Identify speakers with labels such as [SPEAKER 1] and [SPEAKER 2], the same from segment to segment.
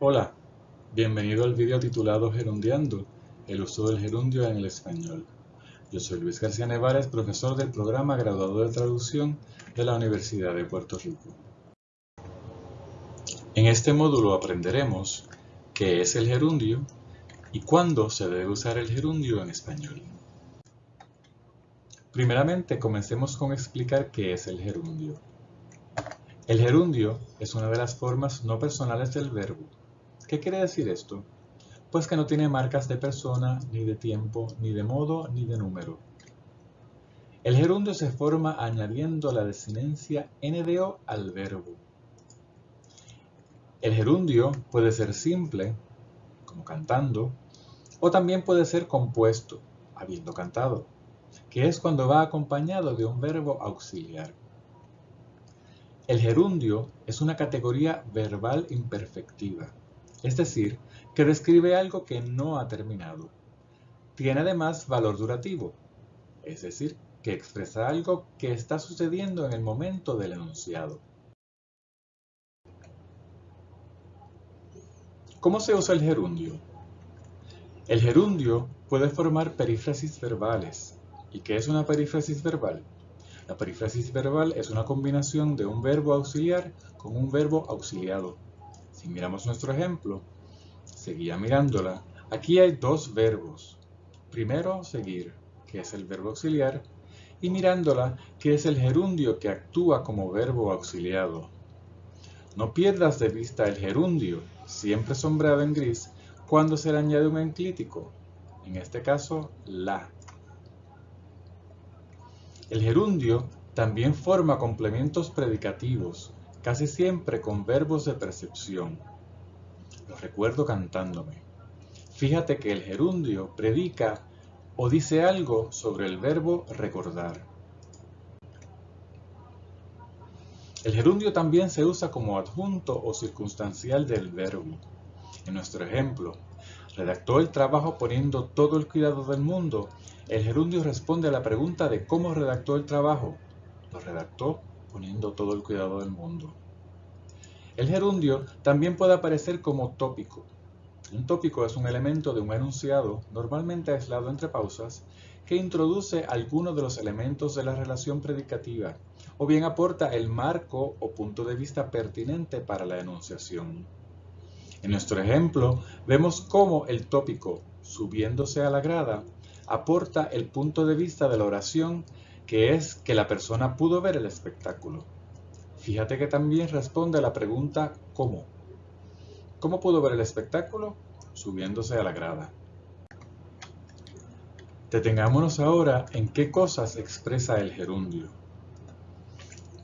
[SPEAKER 1] Hola, bienvenido al video titulado Gerundiando, el uso del gerundio en el español. Yo soy Luis García Nevares, profesor del programa graduado de traducción de la Universidad de Puerto Rico. En este módulo aprenderemos qué es el gerundio y cuándo se debe usar el gerundio en español. Primeramente, comencemos con explicar qué es el gerundio. El gerundio es una de las formas no personales del verbo. ¿Qué quiere decir esto? Pues que no tiene marcas de persona, ni de tiempo, ni de modo, ni de número. El gerundio se forma añadiendo la desinencia NDO al verbo. El gerundio puede ser simple, como cantando, o también puede ser compuesto, habiendo cantado, que es cuando va acompañado de un verbo auxiliar. El gerundio es una categoría verbal imperfectiva, es decir, que describe algo que no ha terminado. Tiene además valor durativo, es decir, que expresa algo que está sucediendo en el momento del enunciado. ¿Cómo se usa el gerundio? El gerundio puede formar perífrasis verbales. ¿Y qué es una perífrasis verbal? La perífrasis verbal es una combinación de un verbo auxiliar con un verbo auxiliado. Si miramos nuestro ejemplo, seguía mirándola, aquí hay dos verbos. Primero, seguir, que es el verbo auxiliar, y mirándola, que es el gerundio que actúa como verbo auxiliado. No pierdas de vista el gerundio, siempre sombreado en gris, cuando se le añade un enclítico, en este caso, la. El gerundio también forma complementos predicativos, casi siempre con verbos de percepción. Lo recuerdo cantándome. Fíjate que el gerundio predica o dice algo sobre el verbo recordar. El gerundio también se usa como adjunto o circunstancial del verbo. En nuestro ejemplo, redactó el trabajo poniendo todo el cuidado del mundo el gerundio responde a la pregunta de cómo redactó el trabajo. Lo redactó todo el cuidado del mundo. El gerundio también puede aparecer como tópico. Un tópico es un elemento de un enunciado, normalmente aislado entre pausas, que introduce alguno de los elementos de la relación predicativa, o bien aporta el marco o punto de vista pertinente para la enunciación. En nuestro ejemplo, vemos cómo el tópico, subiéndose a la grada, aporta el punto de vista de la oración, que es que la persona pudo ver el espectáculo. Fíjate que también responde a la pregunta ¿cómo? ¿Cómo pudo ver el espectáculo? Subiéndose a la grada. Detengámonos ahora en qué cosas expresa el gerundio.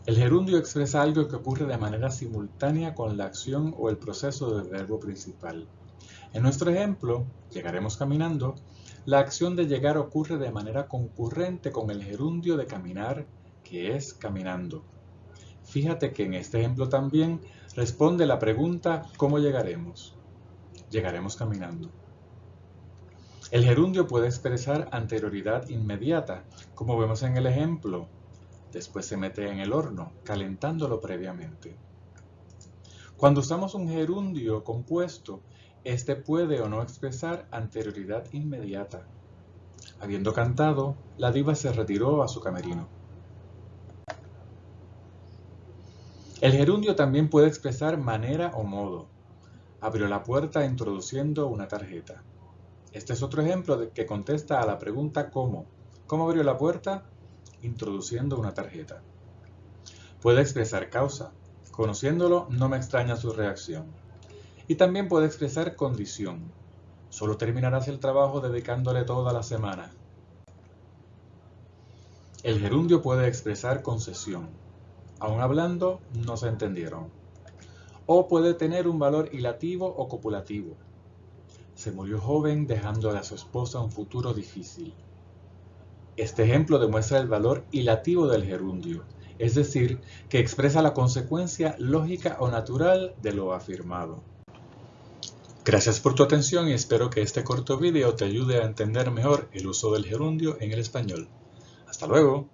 [SPEAKER 1] El gerundio expresa algo que ocurre de manera simultánea con la acción o el proceso del verbo principal. En nuestro ejemplo, llegaremos caminando, la acción de llegar ocurre de manera concurrente con el gerundio de caminar, que es caminando. Fíjate que en este ejemplo también responde la pregunta ¿cómo llegaremos? Llegaremos caminando. El gerundio puede expresar anterioridad inmediata, como vemos en el ejemplo. Después se mete en el horno, calentándolo previamente. Cuando usamos un gerundio compuesto, este puede o no expresar anterioridad inmediata. Habiendo cantado, la diva se retiró a su camerino. El gerundio también puede expresar manera o modo. Abrió la puerta introduciendo una tarjeta. Este es otro ejemplo que contesta a la pregunta ¿cómo? ¿Cómo abrió la puerta? Introduciendo una tarjeta. Puede expresar causa. Conociéndolo, no me extraña su reacción. Y también puede expresar condición. Solo terminarás el trabajo dedicándole toda la semana. El gerundio puede expresar concesión. Aún hablando, no se entendieron. O puede tener un valor hilativo o copulativo. Se murió joven dejándole a su esposa un futuro difícil. Este ejemplo demuestra el valor hilativo del gerundio, es decir, que expresa la consecuencia lógica o natural de lo afirmado. Gracias por tu atención y espero que este corto video te ayude a entender mejor el uso del gerundio en el español. Hasta luego.